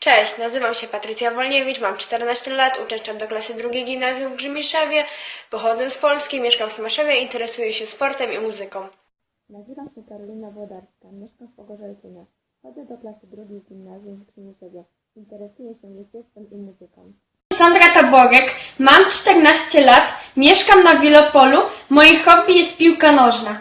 Cześć, nazywam się Patrycja Wolniewicz, mam 14 lat, uczęszczam do klasy drugiej gimnazjum w Grzymiszewie, pochodzę z Polski, mieszkam w Smaszewie, interesuję się sportem i muzyką. Nazywam się Karolina Włodarska, mieszkam w Pogorzelczynie. Chodzę do klasy drugiej gimnazjum w Przymiszewie. Interesuję się jeździectwem i muzyką. Sandra Taborek, mam 14 lat, mieszkam na Wielopolu, moje hobby jest piłka nożna.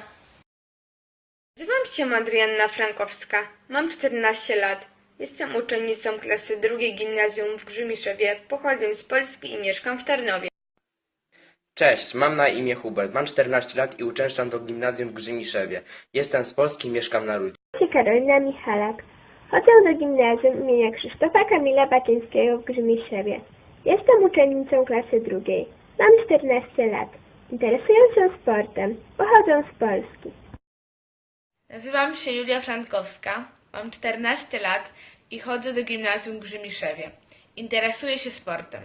Nazywam się Adrianna Frankowska, mam 14 lat, jestem uczennicą klasy drugiej gimnazjum w Grzymiszewie, pochodzę z Polski i mieszkam w Tarnowie. Cześć, mam na imię Hubert, mam 14 lat i uczęszczam do gimnazjum w Grzymiszewie. Jestem z Polski i mieszkam na Rudzie. się Karolina Michalak. Chodzę do gimnazjum imienia Krzysztofa Kamila Baczyńskiego w Grzymiszewie. Jestem uczennicą klasy drugiej. Mam 14 lat. Interesuję się sportem. Pochodzę z Polski. Nazywam się Julia Frankowska, mam 14 lat i chodzę do gimnazjum w Grzymiszewie. Interesuję się sportem.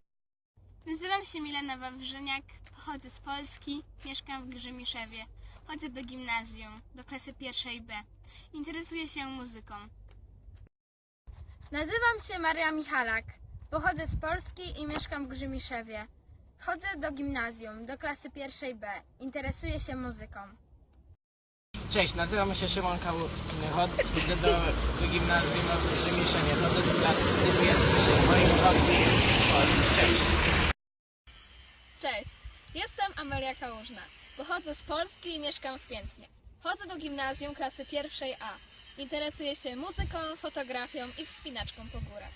Nazywam się Milena Wawrzyniak, pochodzę z Polski, mieszkam w Grzymiszewie. Chodzę do gimnazjum, do klasy pierwszej B. Interesuję się muzyką. Nazywam się Maria Michalak, pochodzę z Polski i mieszkam w Grzymiszewie. Chodzę do gimnazjum, do klasy pierwszej B. Interesuję się muzyką. Cześć, nazywam się Szymon Kałuch. Chodzę do, do gimnazjum w Rzemieszynie. Chodzę do klasy pierwszej. Moim hobby jest sport. Cześć. Cześć, jestem Amelia Kałużna. Pochodzę z Polski i mieszkam w Piętnie. Chodzę do gimnazjum klasy pierwszej A. Interesuję się muzyką, fotografią i wspinaczką po górach.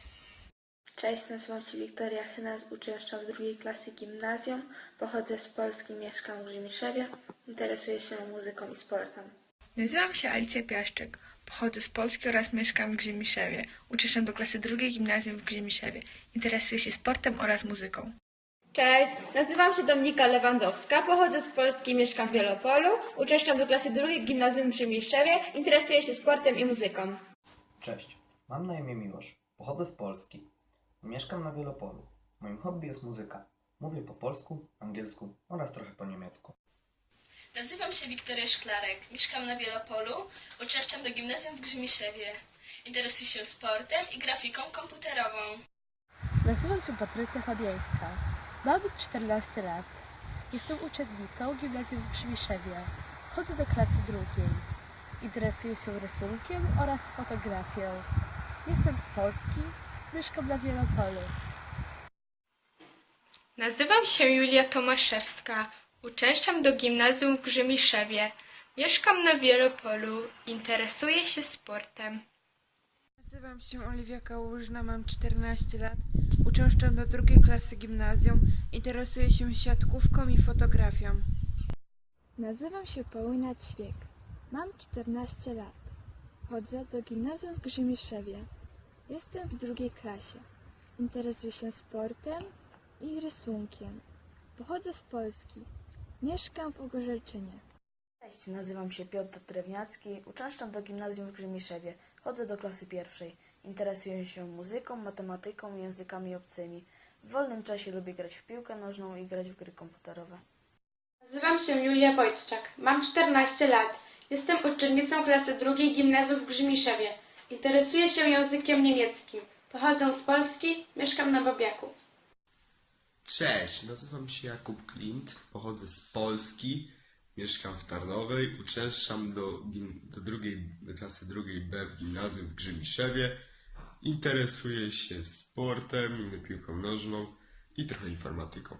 Cześć, nazywam się Wiktoria Chynas, uczęszczam w drugiej klasy gimnazjum, pochodzę z Polski, mieszkam w Grzymiszewie, interesuję się muzyką i sportem. Nazywam się Alicja Piaszczyk, pochodzę z Polski oraz mieszkam w Grzymiszewie. Uczęszczam do klasy drugiej gimnazjum w Grzymiszewie. Interesuję się sportem oraz muzyką. Cześć, nazywam się Dominika Lewandowska, pochodzę z Polski, mieszkam w Wielopolu, uczęszczam do klasy drugiej gimnazjum w Przymiszewie, interesuję się sportem i muzyką. Cześć, mam na imię Miłosz. Pochodzę z Polski. Mieszkam na Wielopolu. Moim hobby jest muzyka. Mówię po polsku, angielsku oraz trochę po niemiecku. Nazywam się Wiktoria Szklarek, mieszkam na Wielopolu, uczęszczam do gimnazjum w Grzymiszewie. Interesuję się sportem i grafiką komputerową. Nazywam się Patrycja Fabiańska. Mam 14 lat. Jestem uczennicą gimnazjum w Przymiszewie. Chodzę do klasy drugiej. Interesuję się rysunkiem oraz fotografią. Jestem z Polski. Mieszkam na Wielopolu. Nazywam się Julia Tomaszewska, uczęszczam do gimnazjum w Grzymiszewie. Mieszkam na Wielopolu, interesuję się sportem. Nazywam się Oliwia Kałużna, mam 14 lat, uczęszczam do drugiej klasy gimnazjum, interesuję się siatkówką i fotografią. Nazywam się Paulina Ćwiek. Mam 14 lat. Chodzę do gimnazjum w Grzymiszewie. Jestem w drugiej klasie. Interesuję się sportem i rysunkiem. Pochodzę z Polski. Mieszkam w Ogorzelczynie. Cześć, nazywam się Piotr Drewniacki, uczęszczam do gimnazjum w Grzymiszewie. Chodzę do klasy pierwszej. Interesuję się muzyką, matematyką i językami obcymi. W wolnym czasie lubię grać w piłkę nożną i grać w gry komputerowe. Nazywam się Julia Wojtczak, mam 14 lat. Jestem uczennicą klasy drugiej gimnazjum w Grzymiszewie. Interesuję się językiem niemieckim. Pochodzę z Polski, mieszkam na Babiaku. Cześć, nazywam się Jakub Klint, pochodzę z Polski, mieszkam w Tarnowej, uczęszczam do, do, drugiej, do klasy drugiej B w gimnazjum w Grzymiszewie. Interesuję się sportem, piłką nożną i trochę informatyką.